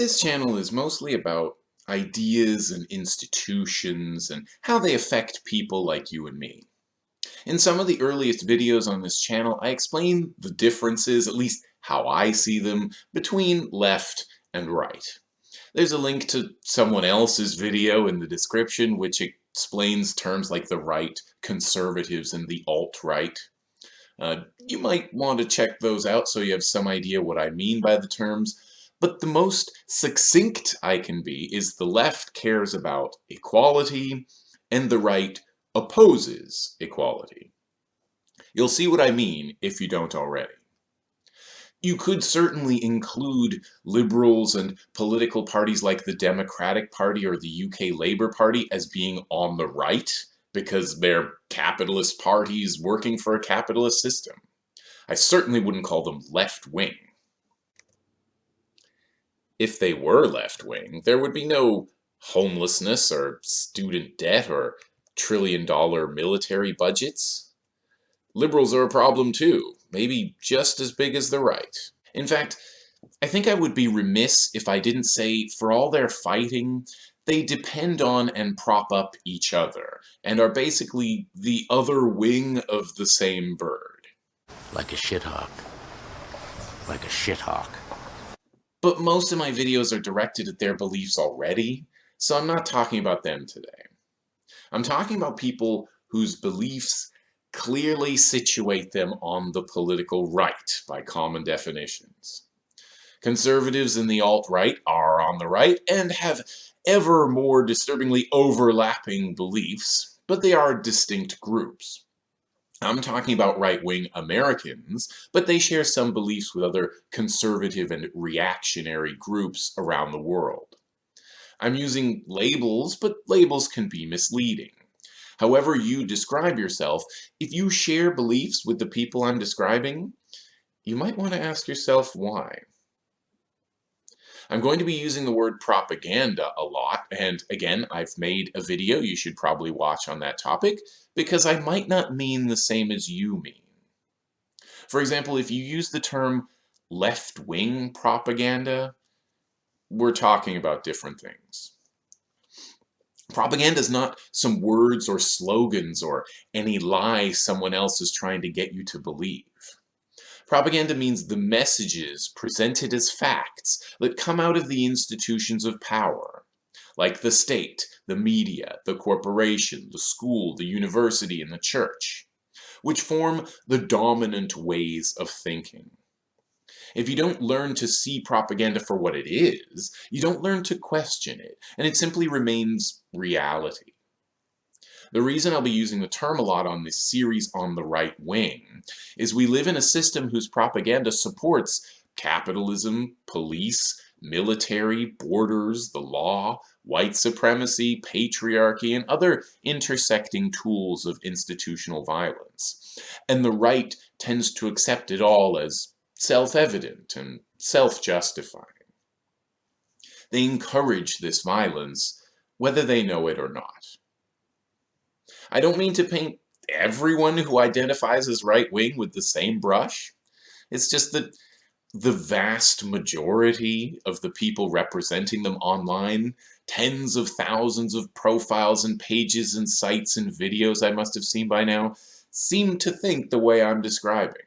This channel is mostly about ideas and institutions and how they affect people like you and me. In some of the earliest videos on this channel, I explain the differences, at least how I see them, between left and right. There's a link to someone else's video in the description which explains terms like the right, conservatives, and the alt-right. Uh, you might want to check those out so you have some idea what I mean by the terms, but the most succinct I can be is the left cares about equality and the right opposes equality. You'll see what I mean if you don't already. You could certainly include liberals and political parties like the Democratic Party or the UK Labour Party as being on the right because they're capitalist parties working for a capitalist system. I certainly wouldn't call them left-wing if they were left-wing, there would be no homelessness or student debt or trillion-dollar military budgets. Liberals are a problem too, maybe just as big as the right. In fact, I think I would be remiss if I didn't say for all their fighting, they depend on and prop up each other, and are basically the other wing of the same bird. Like a shithawk. Like a shithawk. But most of my videos are directed at their beliefs already, so I'm not talking about them today. I'm talking about people whose beliefs clearly situate them on the political right by common definitions. Conservatives and the alt-right are on the right and have ever more disturbingly overlapping beliefs, but they are distinct groups. I'm talking about right-wing Americans, but they share some beliefs with other conservative and reactionary groups around the world. I'm using labels, but labels can be misleading. However you describe yourself, if you share beliefs with the people I'm describing, you might want to ask yourself why. I'm going to be using the word propaganda a lot, and again, I've made a video you should probably watch on that topic, because I might not mean the same as you mean. For example, if you use the term left-wing propaganda, we're talking about different things. Propaganda is not some words or slogans or any lie someone else is trying to get you to believe. Propaganda means the messages presented as facts that come out of the institutions of power, like the state, the media, the corporation, the school, the university, and the church, which form the dominant ways of thinking. If you don't learn to see propaganda for what it is, you don't learn to question it, and it simply remains reality. The reason I'll be using the term a lot on this series on the right wing is we live in a system whose propaganda supports capitalism, police, military, borders, the law, white supremacy, patriarchy, and other intersecting tools of institutional violence. And the right tends to accept it all as self-evident and self-justifying. They encourage this violence, whether they know it or not. I don't mean to paint everyone who identifies as right-wing with the same brush. It's just that the vast majority of the people representing them online, tens of thousands of profiles and pages and sites and videos I must have seen by now, seem to think the way I'm describing.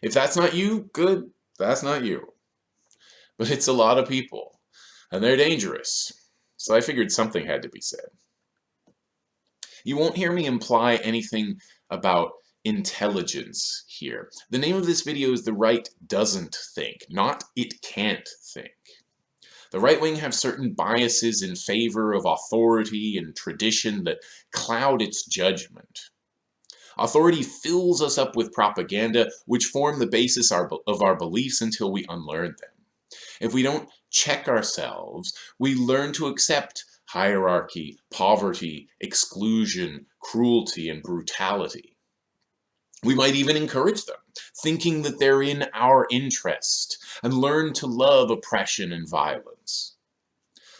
If that's not you, good, that's not you. But it's a lot of people, and they're dangerous, so I figured something had to be said. You won't hear me imply anything about intelligence here. The name of this video is The Right Doesn't Think, not It Can't Think. The right wing have certain biases in favor of authority and tradition that cloud its judgment. Authority fills us up with propaganda, which form the basis of our beliefs until we unlearn them. If we don't check ourselves, we learn to accept hierarchy, poverty, exclusion, cruelty, and brutality. We might even encourage them, thinking that they're in our interest, and learn to love oppression and violence.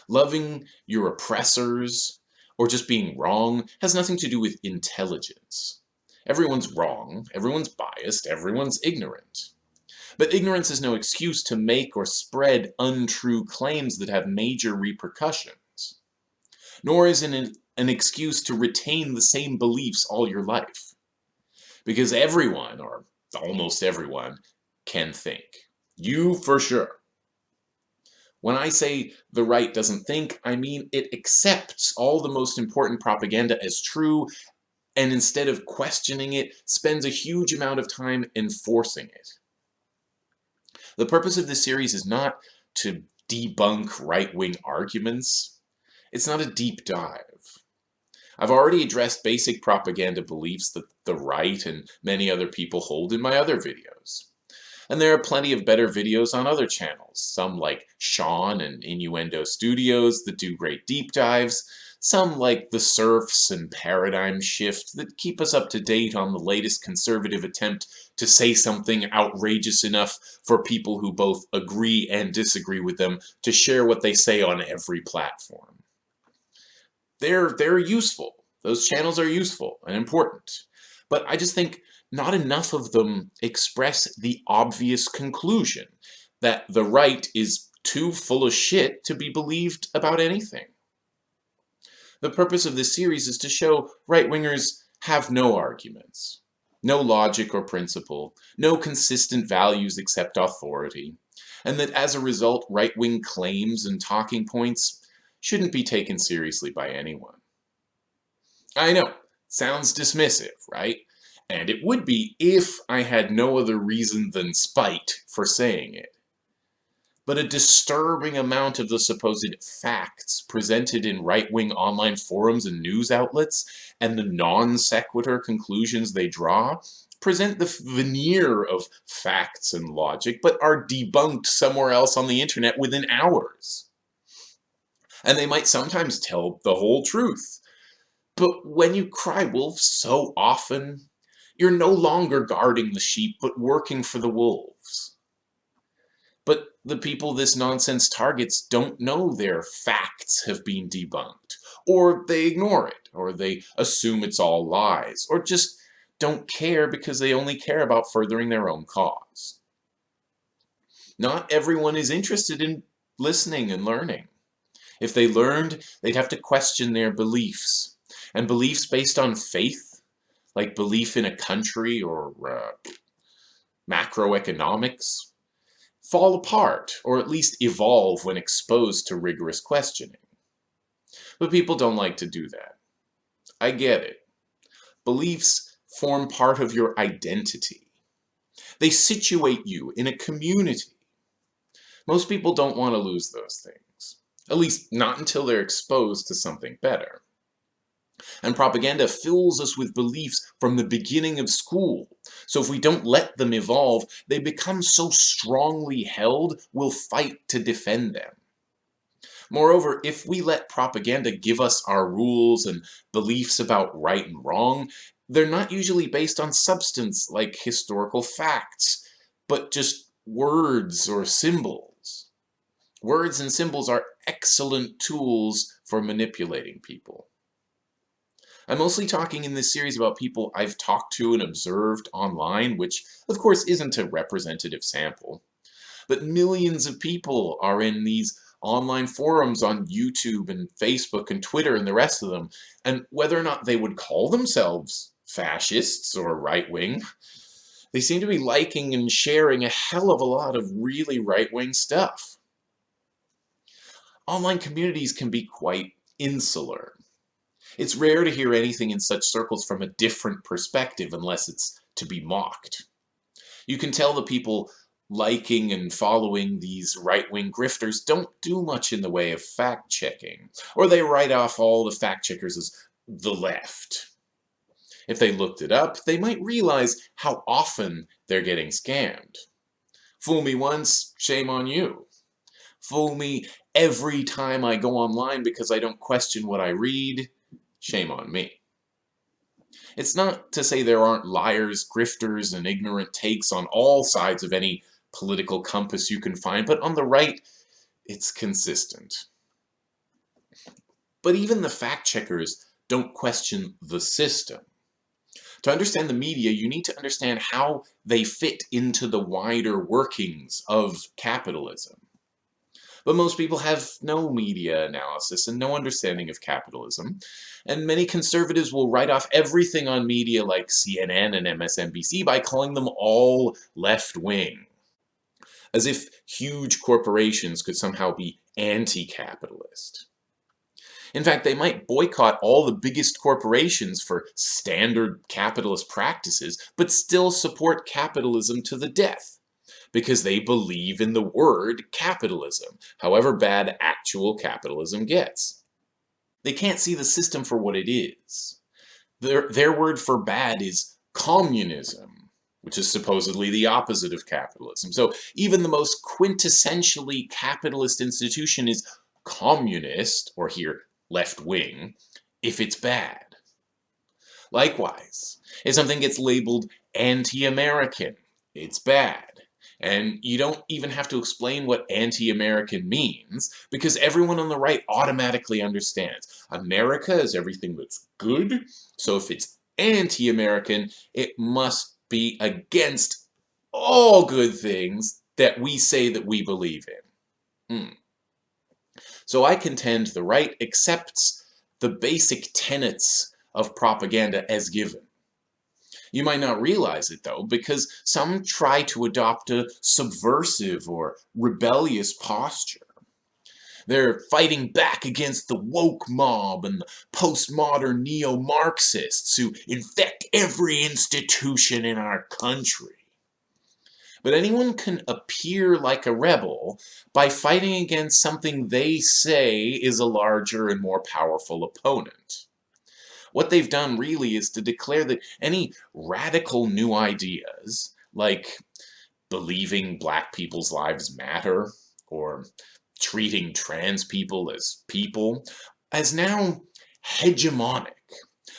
Loving your oppressors, or just being wrong, has nothing to do with intelligence. Everyone's wrong, everyone's biased, everyone's ignorant. But ignorance is no excuse to make or spread untrue claims that have major repercussions. Nor is it an, an excuse to retain the same beliefs all your life. Because everyone, or almost everyone, can think. You for sure. When I say the right doesn't think, I mean it accepts all the most important propaganda as true and instead of questioning it, spends a huge amount of time enforcing it. The purpose of this series is not to debunk right-wing arguments. It's not a deep dive. I've already addressed basic propaganda beliefs that the right and many other people hold in my other videos. And there are plenty of better videos on other channels, some like Shaun and Innuendo Studios that do great deep dives, some like the Serfs and Paradigm Shift that keep us up to date on the latest conservative attempt to say something outrageous enough for people who both agree and disagree with them to share what they say on every platform. They're, they're useful. Those channels are useful and important. But I just think not enough of them express the obvious conclusion that the right is too full of shit to be believed about anything. The purpose of this series is to show right-wingers have no arguments, no logic or principle, no consistent values except authority, and that as a result right-wing claims and talking points shouldn't be taken seriously by anyone. I know, sounds dismissive, right? And it would be if I had no other reason than spite for saying it but a disturbing amount of the supposed facts presented in right-wing online forums and news outlets, and the non-sequitur conclusions they draw, present the veneer of facts and logic, but are debunked somewhere else on the internet within hours. And they might sometimes tell the whole truth. But when you cry wolf so often, you're no longer guarding the sheep, but working for the wolves. But the people this nonsense targets don't know their facts have been debunked, or they ignore it, or they assume it's all lies, or just don't care because they only care about furthering their own cause. Not everyone is interested in listening and learning. If they learned, they'd have to question their beliefs. And beliefs based on faith, like belief in a country or uh, macroeconomics, fall apart, or at least evolve when exposed to rigorous questioning. But people don't like to do that. I get it. Beliefs form part of your identity. They situate you in a community. Most people don't want to lose those things. At least not until they're exposed to something better. And propaganda fills us with beliefs from the beginning of school. So if we don't let them evolve, they become so strongly held, we'll fight to defend them. Moreover, if we let propaganda give us our rules and beliefs about right and wrong, they're not usually based on substance like historical facts, but just words or symbols. Words and symbols are excellent tools for manipulating people. I'm mostly talking in this series about people I've talked to and observed online, which of course isn't a representative sample. But millions of people are in these online forums on YouTube and Facebook and Twitter and the rest of them, and whether or not they would call themselves fascists or right-wing, they seem to be liking and sharing a hell of a lot of really right-wing stuff. Online communities can be quite insular. It's rare to hear anything in such circles from a different perspective unless it's to be mocked. You can tell the people liking and following these right-wing grifters don't do much in the way of fact-checking, or they write off all the fact-checkers as the left. If they looked it up, they might realize how often they're getting scammed. Fool me once, shame on you. Fool me every time I go online because I don't question what I read, shame on me. It's not to say there aren't liars, grifters, and ignorant takes on all sides of any political compass you can find, but on the right, it's consistent. But even the fact-checkers don't question the system. To understand the media, you need to understand how they fit into the wider workings of capitalism. But most people have no media analysis and no understanding of capitalism, and many conservatives will write off everything on media like CNN and MSNBC by calling them all left-wing. As if huge corporations could somehow be anti-capitalist. In fact, they might boycott all the biggest corporations for standard capitalist practices, but still support capitalism to the death because they believe in the word capitalism, however bad actual capitalism gets. They can't see the system for what it is. Their, their word for bad is communism, which is supposedly the opposite of capitalism. So even the most quintessentially capitalist institution is communist, or here, left-wing, if it's bad. Likewise, if something gets labeled anti-American, it's bad. And you don't even have to explain what anti-American means, because everyone on the right automatically understands. America is everything that's good, so if it's anti-American, it must be against all good things that we say that we believe in. Hmm. So I contend the right accepts the basic tenets of propaganda as given. You might not realize it though, because some try to adopt a subversive or rebellious posture. They're fighting back against the woke mob and the postmodern neo-Marxists who infect every institution in our country. But anyone can appear like a rebel by fighting against something they say is a larger and more powerful opponent. What they've done really is to declare that any radical new ideas, like believing black people's lives matter, or treating trans people as people, as now hegemonic,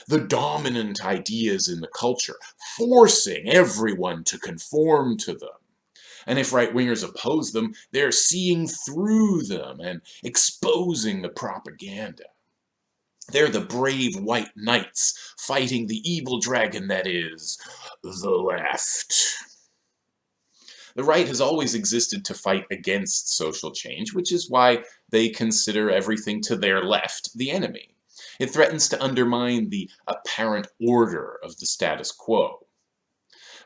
the dominant ideas in the culture, forcing everyone to conform to them. And if right-wingers oppose them, they're seeing through them and exposing the propaganda. They're the brave white knights fighting the evil dragon that is the left. The right has always existed to fight against social change, which is why they consider everything to their left the enemy. It threatens to undermine the apparent order of the status quo.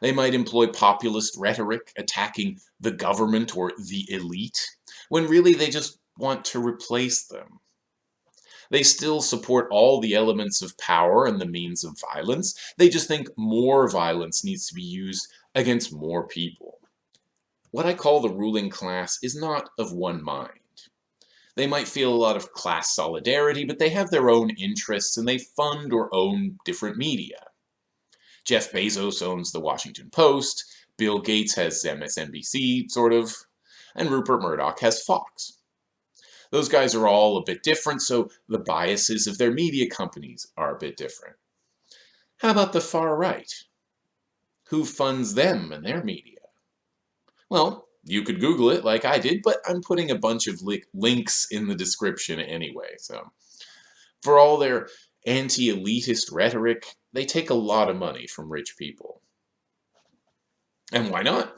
They might employ populist rhetoric attacking the government or the elite, when really they just want to replace them. They still support all the elements of power and the means of violence. They just think more violence needs to be used against more people. What I call the ruling class is not of one mind. They might feel a lot of class solidarity, but they have their own interests and they fund or own different media. Jeff Bezos owns the Washington Post, Bill Gates has MSNBC, sort of, and Rupert Murdoch has Fox. Those guys are all a bit different, so the biases of their media companies are a bit different. How about the far right? Who funds them and their media? Well, you could Google it like I did, but I'm putting a bunch of li links in the description anyway, so. For all their anti-elitist rhetoric, they take a lot of money from rich people. And why not?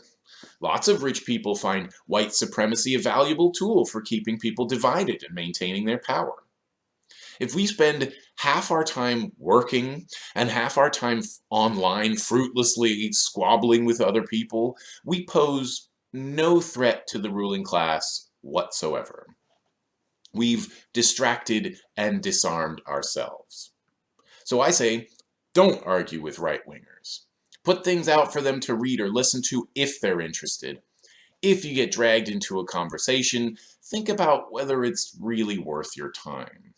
Lots of rich people find white supremacy a valuable tool for keeping people divided and maintaining their power. If we spend half our time working and half our time online fruitlessly squabbling with other people, we pose no threat to the ruling class whatsoever. We've distracted and disarmed ourselves. So I say, don't argue with right-wingers. Put things out for them to read or listen to if they're interested. If you get dragged into a conversation, think about whether it's really worth your time.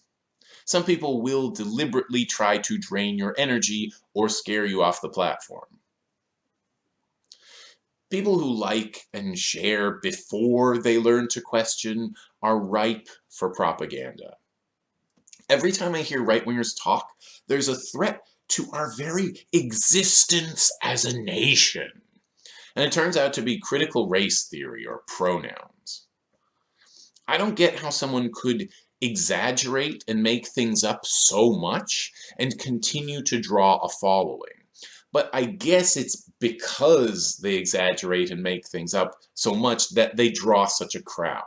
Some people will deliberately try to drain your energy or scare you off the platform. People who like and share before they learn to question are ripe for propaganda. Every time I hear right-wingers talk, there's a threat to our very existence as a nation. And it turns out to be critical race theory or pronouns. I don't get how someone could exaggerate and make things up so much and continue to draw a following. but I guess it's because they exaggerate and make things up so much that they draw such a crowd.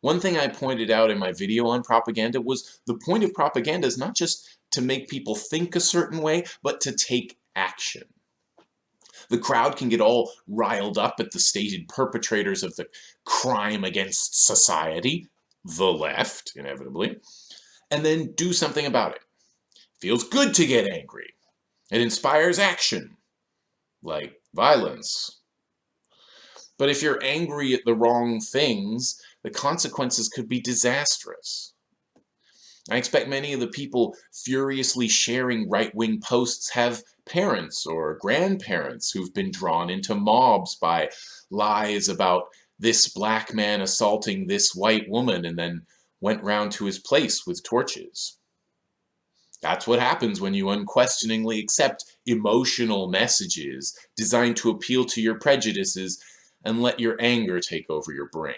One thing I pointed out in my video on propaganda was the point of propaganda is not just to make people think a certain way, but to take action. The crowd can get all riled up at the stated perpetrators of the crime against society, the left, inevitably, and then do something about it. Feels good to get angry. It inspires action, like violence. But if you're angry at the wrong things, the consequences could be disastrous. I expect many of the people furiously sharing right-wing posts have parents or grandparents who've been drawn into mobs by lies about this black man assaulting this white woman and then went round to his place with torches. That's what happens when you unquestioningly accept emotional messages designed to appeal to your prejudices and let your anger take over your brain.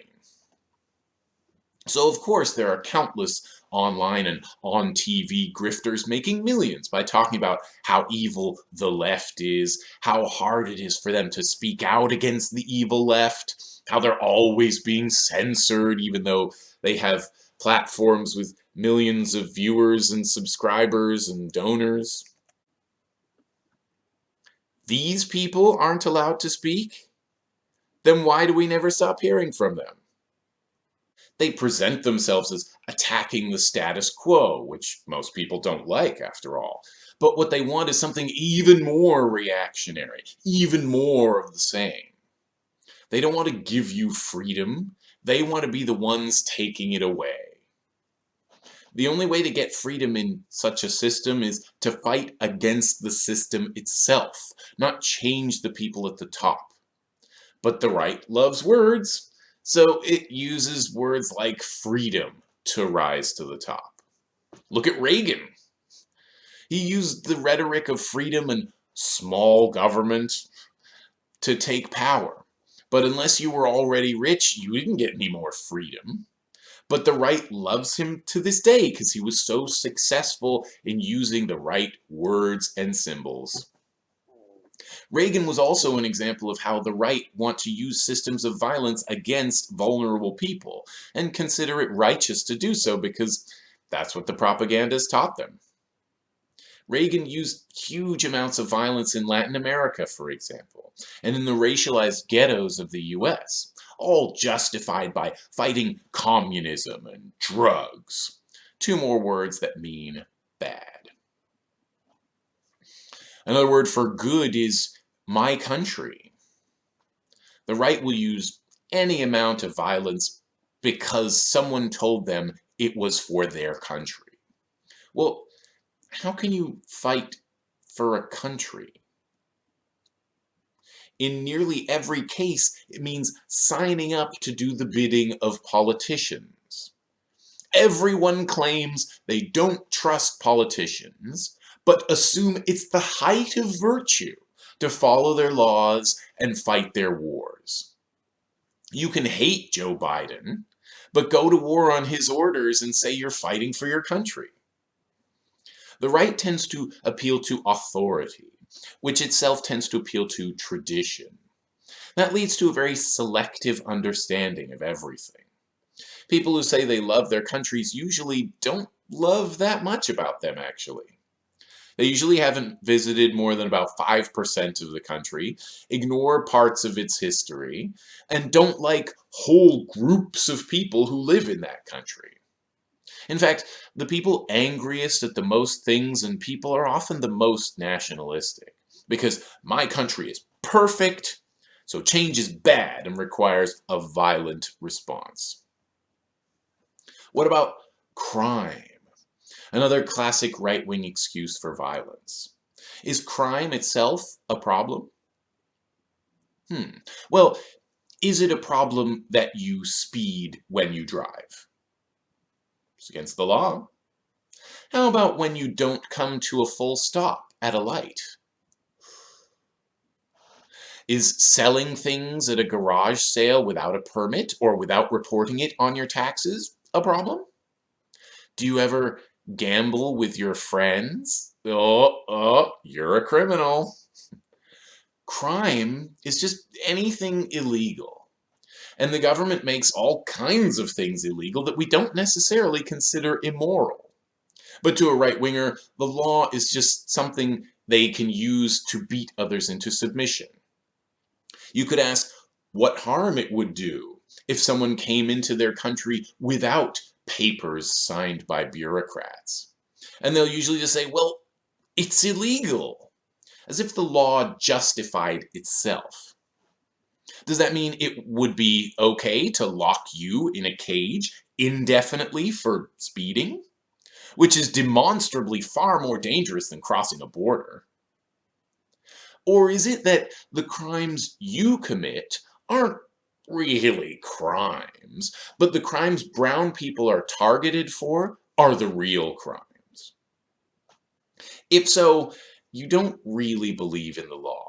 So of course there are countless online and on TV grifters making millions by talking about how evil the left is, how hard it is for them to speak out against the evil left, how they're always being censored even though they have platforms with millions of viewers and subscribers and donors. These people aren't allowed to speak? Then why do we never stop hearing from them? They present themselves as attacking the status quo, which most people don't like after all. But what they want is something even more reactionary, even more of the same. They don't want to give you freedom. They want to be the ones taking it away. The only way to get freedom in such a system is to fight against the system itself, not change the people at the top. But the right loves words, so it uses words like freedom to rise to the top. Look at Reagan. He used the rhetoric of freedom and small government to take power. But unless you were already rich, you didn't get any more freedom. But the right loves him to this day because he was so successful in using the right words and symbols. Reagan was also an example of how the right want to use systems of violence against vulnerable people and consider it righteous to do so because that's what the propagandists taught them. Reagan used huge amounts of violence in Latin America, for example, and in the racialized ghettos of the US, all justified by fighting communism and drugs. Two more words that mean bad. Another word for good is my country. The right will use any amount of violence because someone told them it was for their country. Well, how can you fight for a country? In nearly every case, it means signing up to do the bidding of politicians. Everyone claims they don't trust politicians, but assume it's the height of virtue to follow their laws and fight their wars. You can hate Joe Biden, but go to war on his orders and say you're fighting for your country. The right tends to appeal to authority, which itself tends to appeal to tradition. That leads to a very selective understanding of everything. People who say they love their countries usually don't love that much about them, actually. They usually haven't visited more than about 5% of the country, ignore parts of its history, and don't like whole groups of people who live in that country. In fact, the people angriest at the most things and people are often the most nationalistic, because my country is perfect, so change is bad and requires a violent response. What about crime? Another classic right-wing excuse for violence. Is crime itself a problem? Hmm. Well, is it a problem that you speed when you drive? It's against the law. How about when you don't come to a full stop at a light? Is selling things at a garage sale without a permit or without reporting it on your taxes a problem? Do you ever Gamble with your friends? Oh, oh, you're a criminal. Crime is just anything illegal. And the government makes all kinds of things illegal that we don't necessarily consider immoral. But to a right-winger, the law is just something they can use to beat others into submission. You could ask what harm it would do if someone came into their country without papers signed by bureaucrats. And they'll usually just say, well, it's illegal, as if the law justified itself. Does that mean it would be okay to lock you in a cage indefinitely for speeding? Which is demonstrably far more dangerous than crossing a border. Or is it that the crimes you commit aren't really crimes, but the crimes brown people are targeted for are the real crimes? If so, you don't really believe in the law.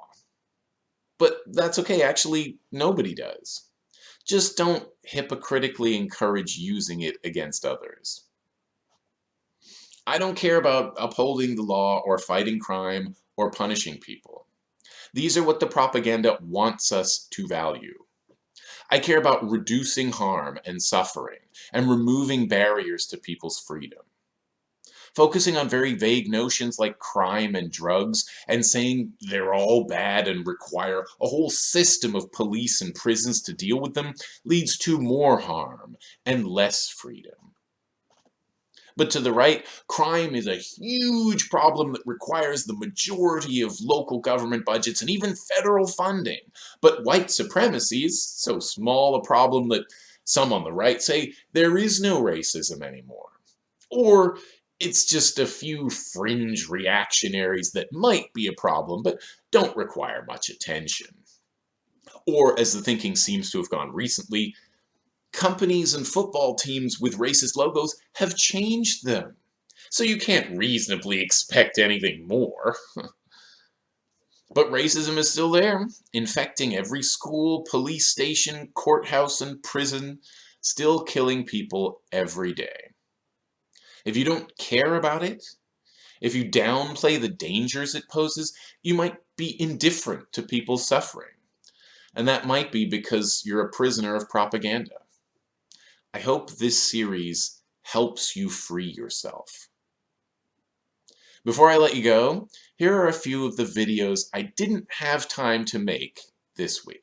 But that's okay, actually, nobody does. Just don't hypocritically encourage using it against others. I don't care about upholding the law or fighting crime or punishing people. These are what the propaganda wants us to value. I care about reducing harm and suffering and removing barriers to people's freedom. Focusing on very vague notions like crime and drugs and saying they're all bad and require a whole system of police and prisons to deal with them leads to more harm and less freedom. But to the right, crime is a huge problem that requires the majority of local government budgets and even federal funding. But white supremacy is so small a problem that some on the right say there is no racism anymore. Or it's just a few fringe reactionaries that might be a problem, but don't require much attention. Or, as the thinking seems to have gone recently, companies and football teams with racist logos have changed them. So you can't reasonably expect anything more. but racism is still there, infecting every school, police station, courthouse, and prison, still killing people every day. If you don't care about it, if you downplay the dangers it poses, you might be indifferent to people's suffering. And that might be because you're a prisoner of propaganda. I hope this series helps you free yourself. Before I let you go, here are a few of the videos I didn't have time to make this week.